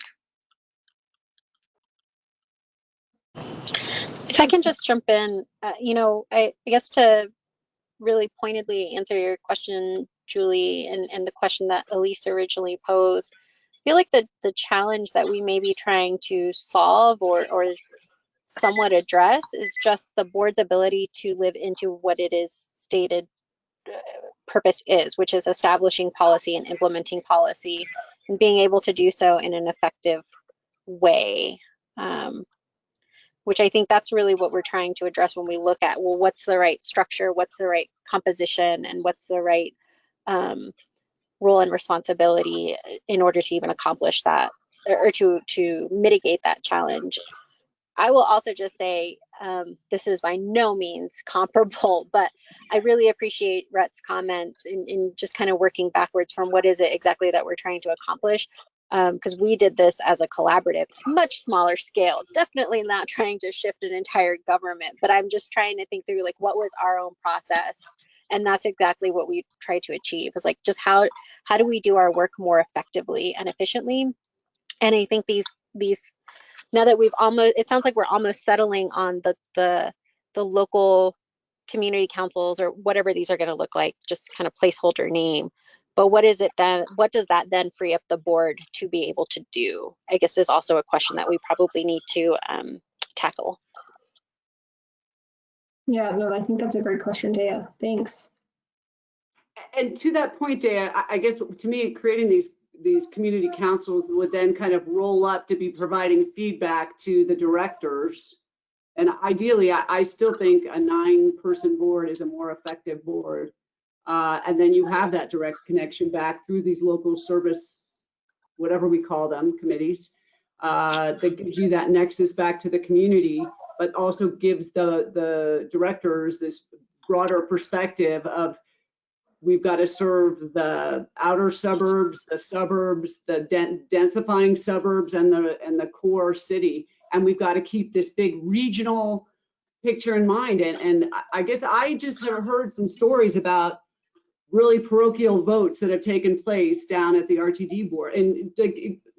If I can just jump in, uh, you know, I, I guess to really pointedly answer your question, Julie, and, and the question that Elise originally posed, I feel like the, the challenge that we may be trying to solve or, or somewhat address is just the board's ability to live into what it is stated uh, purpose is, which is establishing policy and implementing policy and being able to do so in an effective way. Um, which I think that's really what we're trying to address when we look at, well, what's the right structure, what's the right composition, and what's the right um, role and responsibility in order to even accomplish that or to, to mitigate that challenge. I will also just say um, this is by no means comparable, but I really appreciate Rhett's comments in, in just kind of working backwards from what is it exactly that we're trying to accomplish because um, we did this as a collaborative, much smaller scale. Definitely not trying to shift an entire government, but I'm just trying to think through like what was our own process, and that's exactly what we try to achieve. Is like just how how do we do our work more effectively and efficiently? And I think these these now that we've almost it sounds like we're almost settling on the the the local community councils or whatever these are going to look like, just kind of placeholder name but what is it then what does that then free up the board to be able to do i guess is also a question that we probably need to um, tackle Yeah, no, I think that's a great question, Daya. Thanks. And to that point, I- I guess to me, creating these, these community councils would then kind of roll up to be providing feedback to the directors. And ideally, I, I still think a nine-person board is a more effective board. Uh, and then you have that direct connection back through these local service, whatever we call them, committees, uh, that gives you that nexus back to the community, but also gives the, the directors this broader perspective of we've got to serve the outer suburbs, the suburbs, the densifying suburbs and the, and the core city. And we've got to keep this big regional picture in mind. And, and I guess I just have heard some stories about really parochial votes that have taken place down at the RTD board. And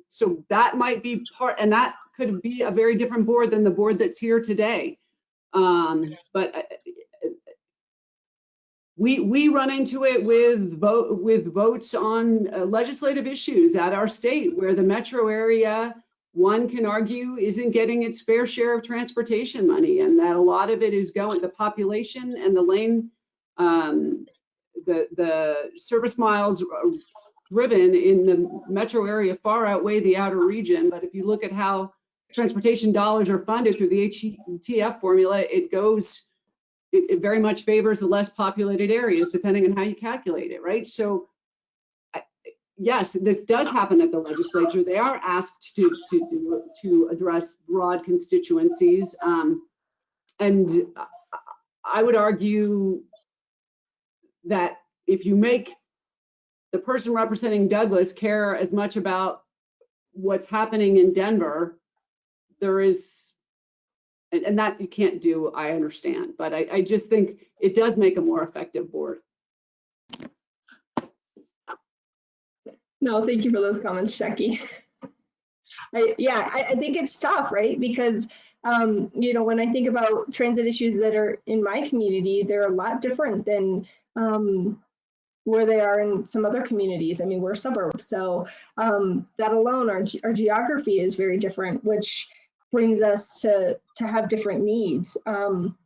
so that might be part, and that could be a very different board than the board that's here today. Um, but uh, we we run into it with vote with votes on uh, legislative issues at our state where the metro area one can argue isn't getting its fair share of transportation money and that a lot of it is going the population and the lane um, the, the service miles driven in the metro area far outweigh the outer region. But if you look at how transportation dollars are funded through the HTF formula, it goes, it, it very much favors the less populated areas, depending on how you calculate it, right? So yes, this does happen at the legislature. They are asked to to to address broad constituencies, um, and I would argue that if you make the person representing Douglas care as much about what's happening in Denver, there is, and, and that you can't do, I understand, but I, I just think it does make a more effective board. No, thank you for those comments, Jackie. I, yeah, I, I, think it's tough, right? Because, um, you know, when I think about transit issues that are in my community, they're a lot different than um, where they are in some other communities. I mean, we're a suburb, so um, that alone, our, our geography is very different, which brings us to, to have different needs. Um,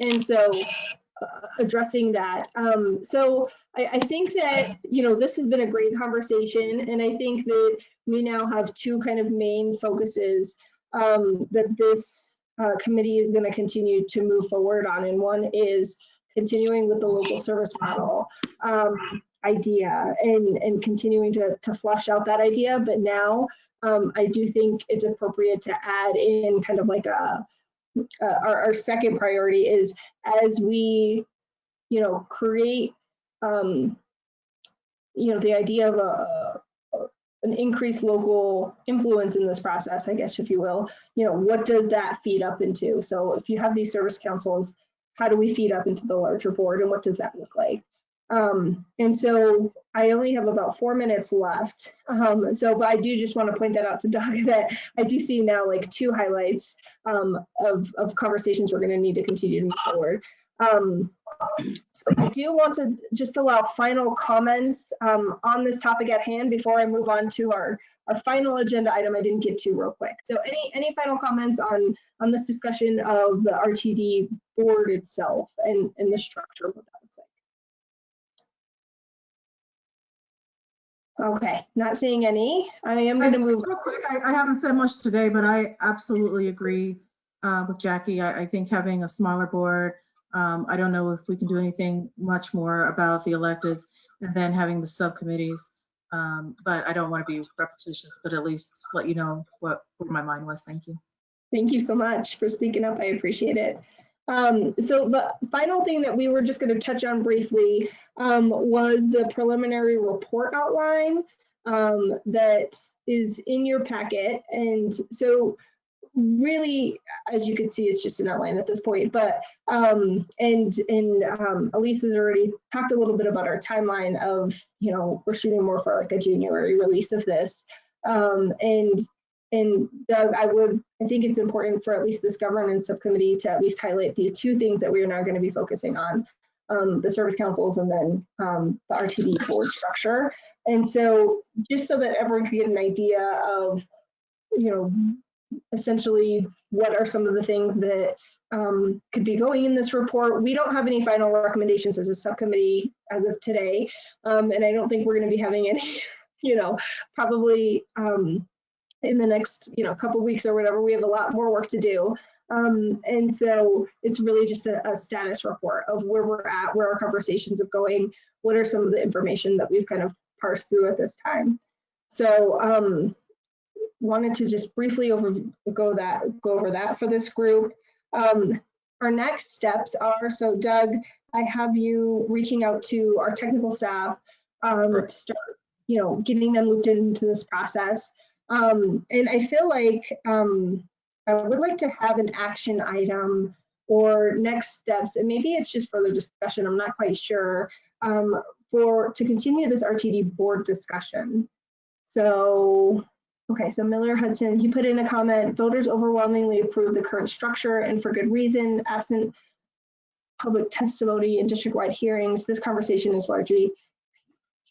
and so uh, addressing that. Um, so I, I, think that, you know, this has been a great conversation. And I think that we now have two kind of main focuses um, that this uh, committee is going to continue to move forward on. And one is continuing with the local service model um, idea and, and continuing to, to flush out that idea. But now um, I do think it's appropriate to add in kind of like a, uh, our, our, second priority is as we, you know, create, um, you know, the idea of a, an increased local influence in this process, I guess, if you will, you know, what does that feed up into? So if you have these service councils, how do we feed up into the larger board and what does that look like? Um, and so I only have about four minutes left. Um, so, but I do just want to point that out to Doug that I do see now like two highlights um, of, of conversations we're going to need to continue to move forward. Um, so I do want to just allow final comments um, on this topic at hand before I move on to our, our final agenda item I didn't get to real quick. So any, any final comments on, on this discussion of the RTD board itself and, and the structure of what that looks like? Okay, not seeing any. I am going to move. Real quick, I, I haven't said much today, but I absolutely agree uh, with Jackie. I, I think having a smaller board, um, I don't know if we can do anything much more about the electeds and then having the subcommittees. Um, but I don't want to be repetitious, but at least let you know what, what my mind was. Thank you. Thank you so much for speaking up. I appreciate it. Um, so the final thing that we were just going to touch on briefly um, was the preliminary report outline um, that is in your packet. And so really, as you can see, it's just an outline at this point. But um, and and um, Elise has already talked a little bit about our timeline of you know we're shooting more for like a January release of this. Um, and and Doug, I would I think it's important for at least this governance subcommittee to at least highlight the two things that we are now going to be focusing on. Um, the service councils and then um, the RTD board structure. And so just so that everyone can get an idea of, you know, essentially what are some of the things that um, could be going in this report. We don't have any final recommendations as a subcommittee as of today. Um, and I don't think we're going to be having any, you know, probably um, in the next, you know, couple weeks or whatever. We have a lot more work to do. Um, and so it's really just a, a, status report of where we're at, where our conversations are going, what are some of the information that we've kind of parsed through at this time. So um, wanted to just briefly over, go that go over that for this group. Um, our next steps are, so Doug, I have you reaching out to our technical staff um, to start, you know, getting them looped into this process. Um, and I feel like um, I would like to have an action item or next steps, and maybe it's just further discussion, I'm not quite sure, um, for to continue this RTD board discussion. So, okay, so Miller Hudson, he put in a comment, voters overwhelmingly approve the current structure and for good reason, absent public testimony and district-wide hearings, this conversation is largely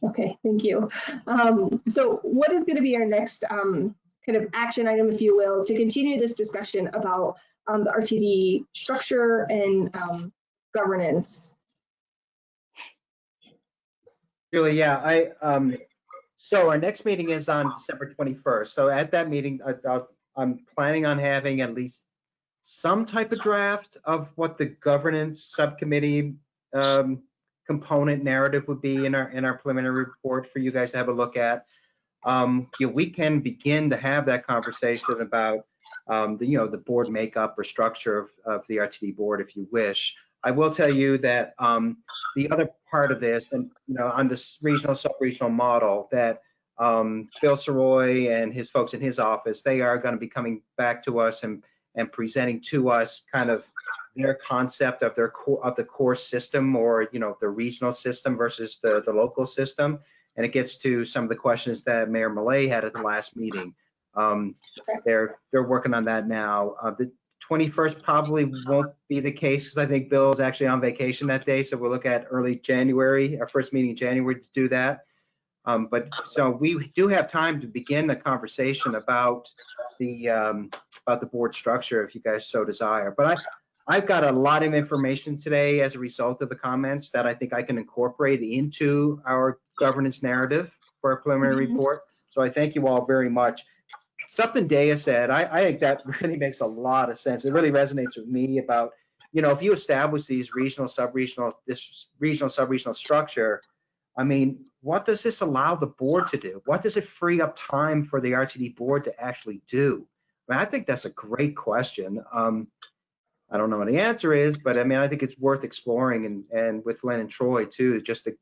Okay, thank you. Um, so what is going to be our next um, kind of action item, if you will, to continue this discussion about um, the RTD structure and um, governance? Julie, yeah, I, um, so our next meeting is on December 21st. So at that meeting, I, I'm planning on having at least some type of draft of what the governance subcommittee um, component narrative would be in our in our preliminary report for you guys to have a look at. Um, you know, we can begin to have that conversation about um, the you know the board makeup or structure of, of the RTD board if you wish. I will tell you that um, the other part of this, and you know, on this regional sub-regional model, that um, Bill Sirois and his folks in his office, they are going to be coming back to us and and presenting to us kind of their concept of their core of the core system or you know the regional system versus the the local system. And it gets to some of the questions that mayor Millet had at the last meeting. Um, they're they're working on that now. Uh, the 21st probably won't be the case because i think bill is actually on vacation that day. So we'll look at early january our first meeting in january to do that um, but so we do have time to begin the conversation about the um, about the board structure if you guys so desire. But I I've got a lot of information today as a result of the comments that I think I can incorporate into our governance narrative for a preliminary Mhm. report. So I thank you all very much. Something Daya said, I, I think that really makes a lot of sense. It really resonates with me about, you know, if you establish these regional, sub-regional, this regional, sub-regional structure, I mean, what does this allow the board to do? What does it free up time for the RTD board to actually do? I, mean, I think that's a great question. Um, I don't know what the answer is, but I mean, I think it's worth exploring and, and with Lynn and Troy too, just to,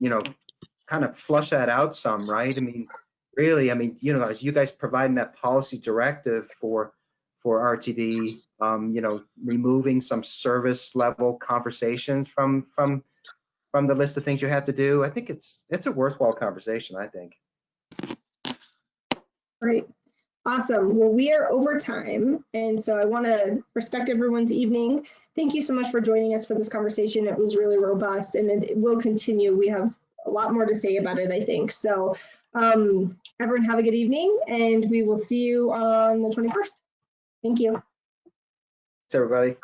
you know, kind of flush that out some, right? I mean, really, I mean, you know, as you guys providing that policy directive for, for RTD, um, you know, removing some service level conversations from, from, from the list of things you have to do, I think it's, it's a worthwhile conversation, I think. Great. Awesome. Well, we are over time. And so I want to respect everyone's evening. Thank you so much for joining us for this conversation. It was really robust and it will continue. We have a lot more to say about it, I think. So um, everyone have a good evening and we will see you on the 21st. Thank you. Thanks, everybody.